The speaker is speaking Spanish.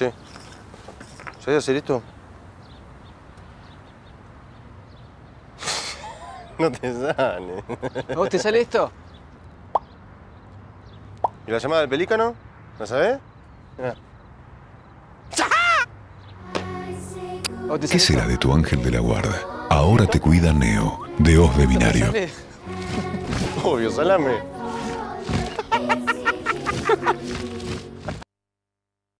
Che, ¿sabes hacer esto? No te sale. ¿A vos te sale esto? ¿Y la llamada del pelícano? ¿La sabés? Ah. ¿Qué será de tu ángel de la guarda? Ahora te cuida Neo, de Osbe De Binario. Obvio, salame.